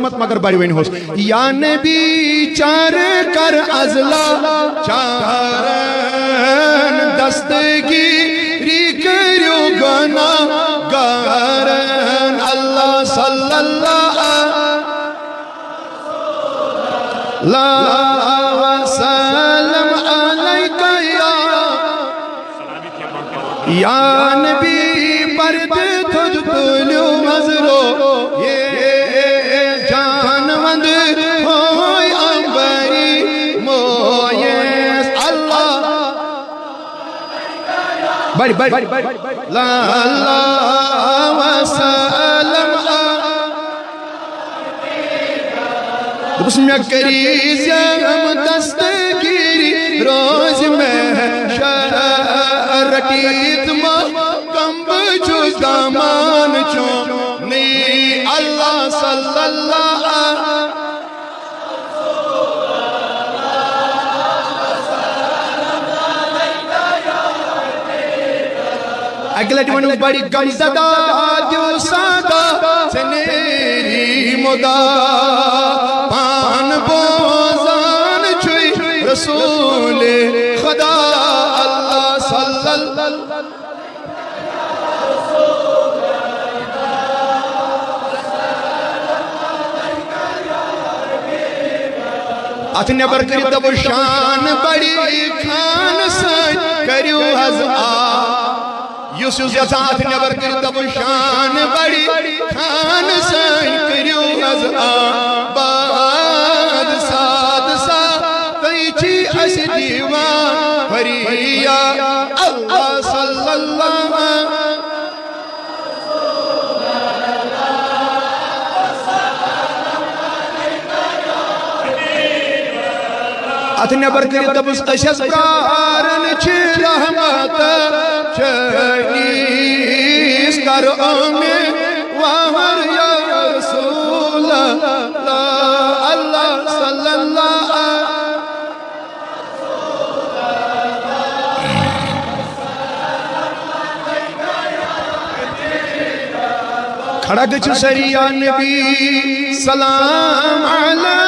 مت مگر بڑی وین ہوس یا نبی چار کر ازلا، چارن دستگیری کریو گنا گارن اللہ صلی اللہ لا وسلم علیکہ یا یا نبی پرد تھد تلیو مزرو۔ یہ بڑی بڑی لا اللہ وسلم دوس میں کریز یم دستگیری، روز میں شرکیت ما کم بچوز دامان چون۔ نی اللہ صلی اللہ اگلٹ ونو بڑی گم زدہ دیو سادہ سنیری مدہ۔ پان بوزان چھوئی رسول خدا اللہ صلی اللہ اتھ نبر کری دب شان بڑی خان سن کریو حض آ یوس یوس نبر کری دب شان بڑی خان سائن کریو از آباد باد سات سا تیچی اس دیوان فریہ اللہ صلی اللہ اتھ نبر کری دبس اشس پرارن چھ رحمت چنیس کر امی وہر یا رسول اللہ اللہ صلی اللہ کھڑا گچھ سریا نبی، سلام علیکہ